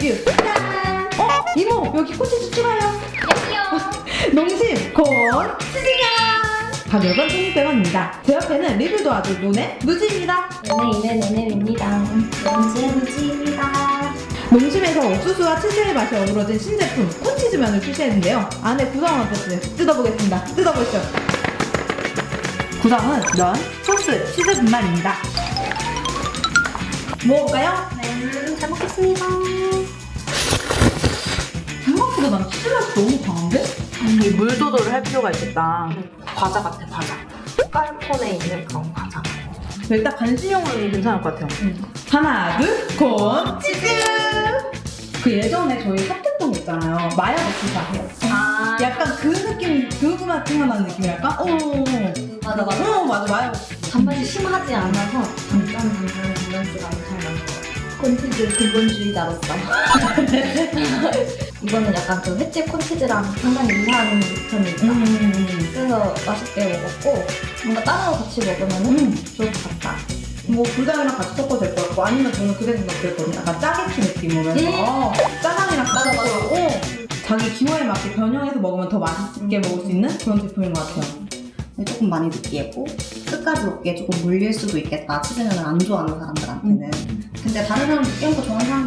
뮤. 어? 이모 여기 꽃이 주아요 농심 곤 수진양 가격은 1,600원입니다. 제 옆에는 리뷰도 아주 눈에 무지입니다. 눈에 이는 눈에입니다. 눈지 무지입니다. 농심에서 옥수수와 치즈의 맛이 어우러진 신제품 콘치즈면을 출시했는데요. 안에 구성은 어땠어요? 뜯어보겠습니다. 뜯어보시죠. 구성은 면, 소스, 치즈 분말입니다. 먹어볼까요? 네. 난 치즈 맛이 너무 강한데? 이물 조절을 할 필요가 있겠다. 과자 같아 과자. 깔콘에 있는 그런 과자. 일단 간식용으로는 괜찮을 것 같아요. 하나, 둘, 콘 치즈! 그 예전에 저희 핫했던 거 있잖아요. 마야 버티사 아세요? 아 약간 그 느낌, 그맛 생각나는 느낌이랄까? 어, 맞아 맞아. 어, 맞아, 마야 버티사. 단맛이 심하지 않아서 단짠 단짠 밸런스가 엄청 많고 콘치즈 근본주의자로서 이거는 약간 그 횟집 콘치즈랑 상당히 유사한 편이 있다. 음, 그래서 맛있게 먹었고 뭔가 따로 같이 먹으면 음. 좋을 것 같다. 뭐 불닭이랑 같이 섞어도 될 것 같고 아니면 저는 그래 생각했거든요. 약간 짜게티 느낌으로 해서. 짜장이랑 같이. 섞고 자기 기호에 맞게 변형해서 먹으면 더 맛있게 먹을 수 있는 그런 제품인 것 같아요. 조금 많이 느끼했고 끝까지 먹기에 조금 물릴 수도 있겠다. 치즈면을 안 좋아하는 사람들한테는. 근데 다른 사람 느끼한 거 좋아하는 사람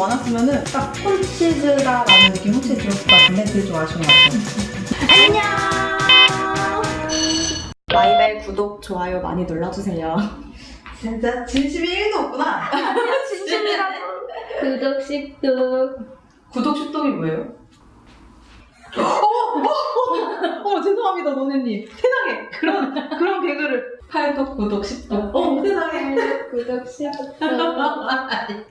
많았으면은 딱 콘치즈다라는 느낌 확실히 들었을 것 같은데 그게 좀 아쉬운 것 같아요. 안녕! 마이벨 구독 좋아요 많이 눌러주세요 진짜 진심이 1도 없구나. 진심이라고. 구독 씹독 구독 슈동이 뭐예요? 어, 어, 죄송합니다, 노네님. 세상에 그런 그런 개그를 팔독 구독 십독. 어, 세상에. 구독 씹독